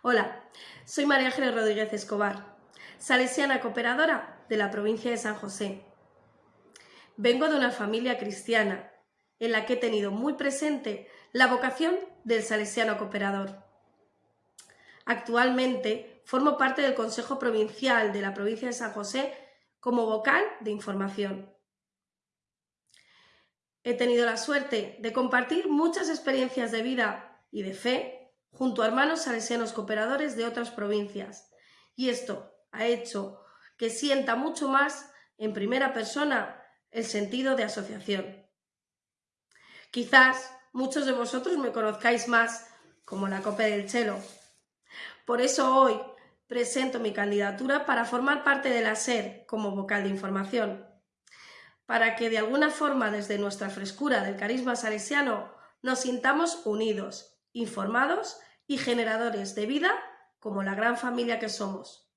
Hola, soy María Ángeles Rodríguez Escobar, salesiana cooperadora de la provincia de San José. Vengo de una familia cristiana en la que he tenido muy presente la vocación del salesiano cooperador. Actualmente formo parte del Consejo Provincial de la provincia de San José como vocal de información. He tenido la suerte de compartir muchas experiencias de vida y de fe junto a hermanos salesianos cooperadores de otras provincias. Y esto ha hecho que sienta mucho más en primera persona el sentido de asociación. Quizás muchos de vosotros me conozcáis más como la Copa del Chelo. Por eso hoy presento mi candidatura para formar parte de la SER como vocal de información, para que de alguna forma desde nuestra frescura del carisma salesiano nos sintamos unidos, informados y generadores de vida como la gran familia que somos.